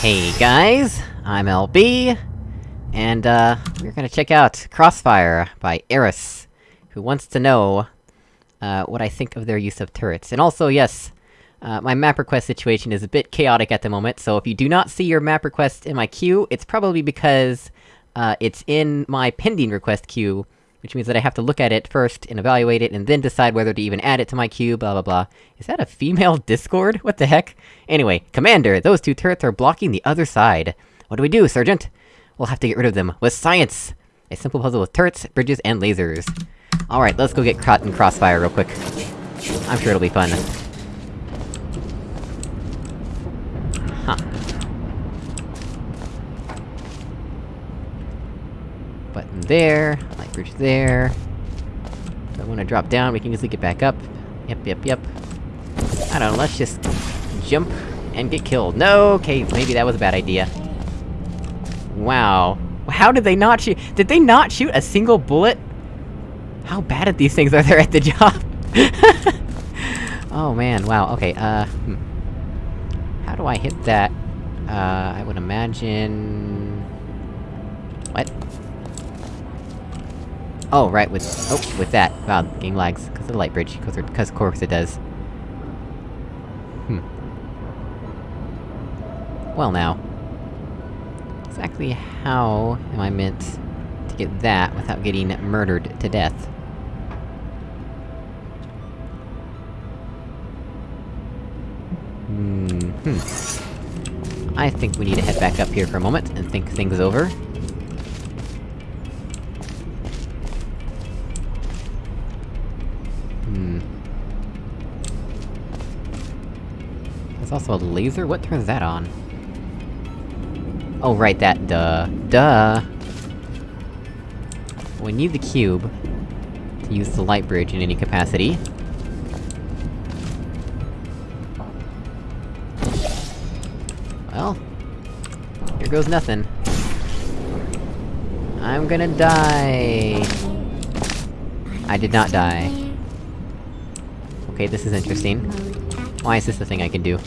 Hey guys, I'm LB, and uh, we're gonna check out Crossfire by Eris, who wants to know, uh, what I think of their use of turrets. And also, yes, uh, my map request situation is a bit chaotic at the moment, so if you do not see your map request in my queue, it's probably because, uh, it's in my pending request queue, which means that I have to look at it first, and evaluate it, and then decide whether to even add it to my queue, blah blah blah. Is that a female Discord? What the heck? Anyway, Commander, those two turrets are blocking the other side. What do we do, Sergeant? We'll have to get rid of them, with science! A simple puzzle with turrets, bridges, and lasers. Alright, let's go get caught in Crossfire real quick. I'm sure it'll be fun. Huh. Button there, bridge there. If I wanna drop down, we can easily get back up. Yep, yep, yep. I don't know, let's just... jump and get killed. No, okay, maybe that was a bad idea. Wow. How did they not shoot- did they not shoot a single bullet? How bad at these things are they at the job? oh man, wow, okay, uh, hmm. How do I hit that? Uh, I would imagine... What? Oh, right, with- oh, with that. Wow, the game lags, cause of the light bridge, cause, cause of course it does. Hmm. Well now. Exactly how am I meant to get that without getting murdered to death? Hmm. I think we need to head back up here for a moment and think things over. There's also a laser? What turns that on? Oh, right, that- duh. Duh! We need the cube to use the light bridge in any capacity. Well... Here goes nothing. I'm gonna die! I did not die. Okay, this is interesting. Why is this the thing I can do?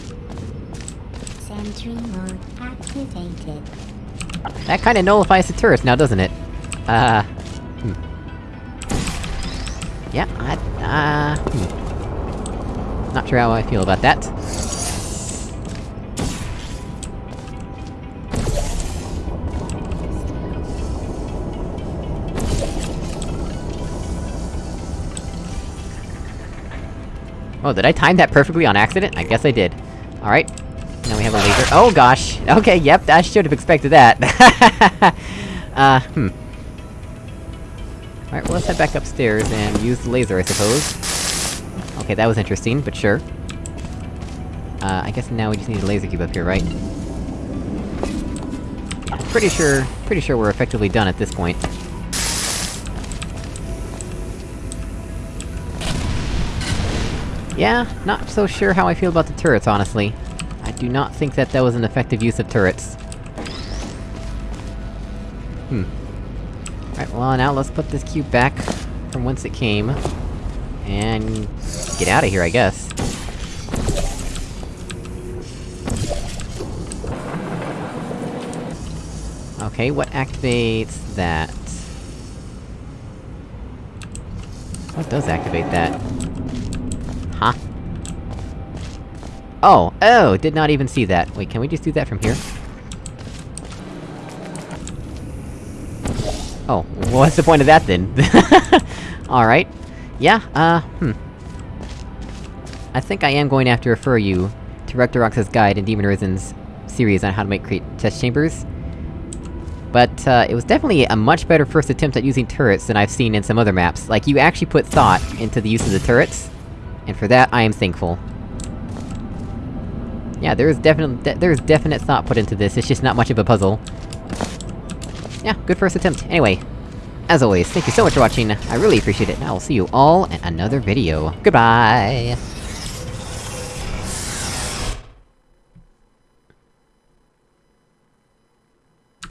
Sentry mode activated. That kinda nullifies the turrets now, doesn't it? Uh... Hmm. Yeah, I... uh... Hmm. Not sure how I feel about that. Oh, did I time that perfectly on accident? I guess I did. Alright. Now we have a laser- Oh gosh! Okay, yep, I should've expected that. uh, hmm. Alright, well let's head back upstairs and use the laser, I suppose. Okay, that was interesting, but sure. Uh, I guess now we just need a laser cube up here, right? Pretty sure- pretty sure we're effectively done at this point. Yeah, not so sure how I feel about the turrets, honestly. I do not think that that was an effective use of turrets. Hmm. Alright, well now let's put this cube back from whence it came. And... get out of here, I guess. Okay, what activates that? What does activate that? Huh? Oh! Oh! Did not even see that. Wait, can we just do that from here? Oh, what's the point of that then? Alright. Yeah, uh, hmm. I think I am going to have to refer you to Rectorox's guide in Demon Arisen's series on how to make create test chambers. But, uh, it was definitely a much better first attempt at using turrets than I've seen in some other maps. Like, you actually put thought into the use of the turrets, and for that, I am thankful. Yeah, there is definitely- de there is definite thought put into this, it's just not much of a puzzle. Yeah, good first attempt. Anyway, as always, thank you so much for watching, I really appreciate it, and I will see you all in another video. Goodbye!